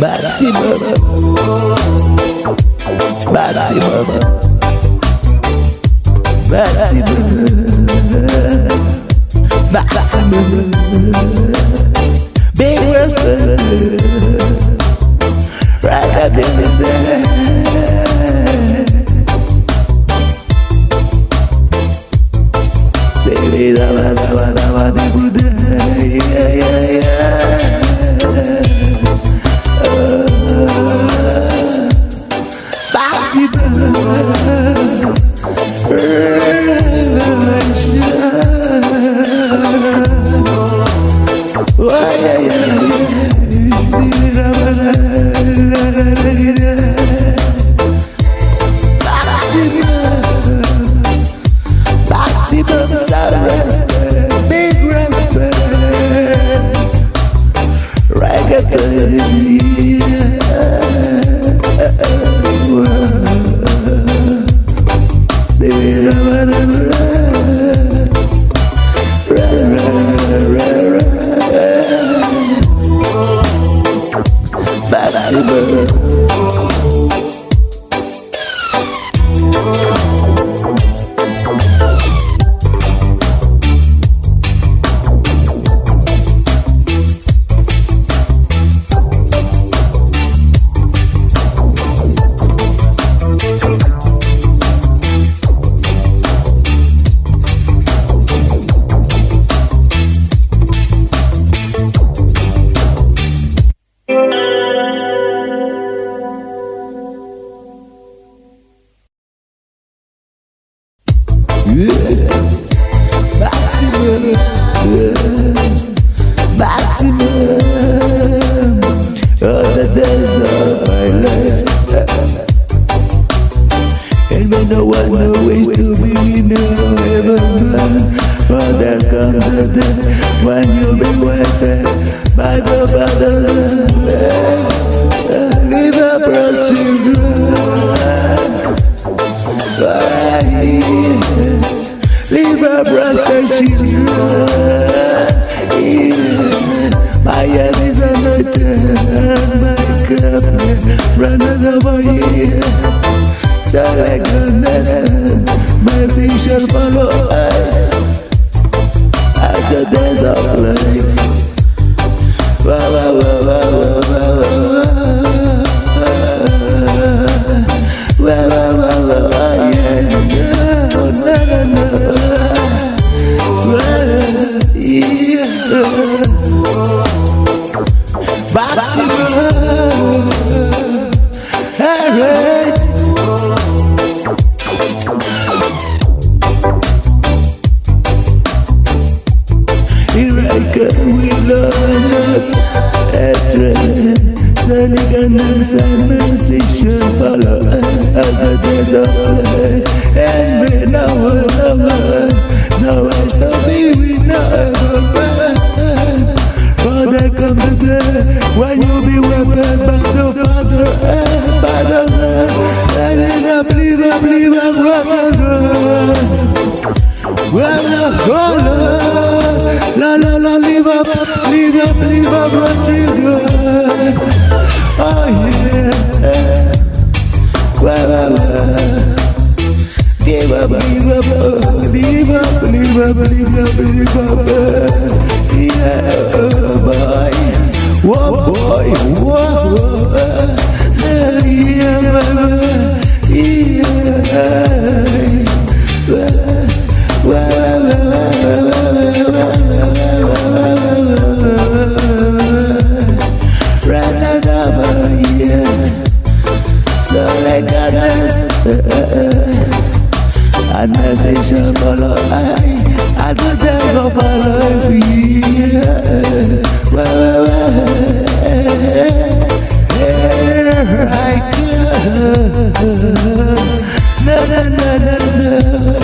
Batsy Mama Batsy Mama Batsy Mama Batsy Mama 哎呀呀。when you be with me. By the bother, leave a broad children. Leave a children. My head is a note, my cup, run over here. Select the nest, my seashell follow us. the days. kawilanak etre seni gönlünsem mersi şefala elbette zahre en ve navlama navesta biwi navlama Father come to death when you be weapon back to father and father and in a bliva bliva brother Well, hold on La la la, live up, live up, live up, my children. Oh yeah. Wah, wah, wah. Give up, give up, give up, give up, give up, give up. Yeah, oh boy. Whoa, boy, whoa, whoa. Yeah, mama. Yeah. Wah, wah. وای عدد از آفرایی Here I go. Na na na na na.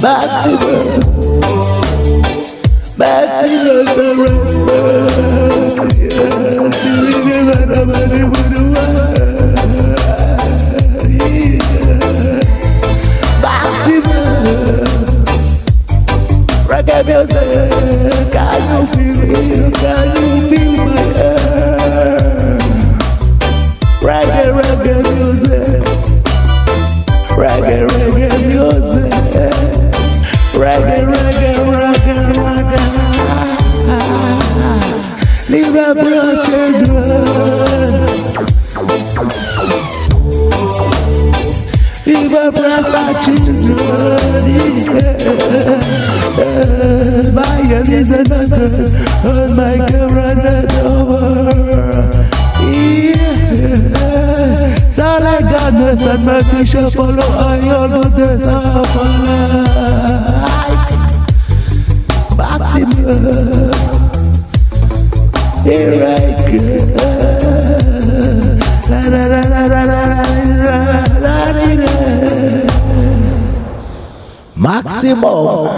Baptism. Baptism to respect. Baptism. Reggae music. Can you feel it? Leave up Rasta children. Yeah. My head is another. On my camera, over. Yeah. So like goodness and mercy shall follow all of life. Maximum. Here I go. La, la, la, la, la, Maximo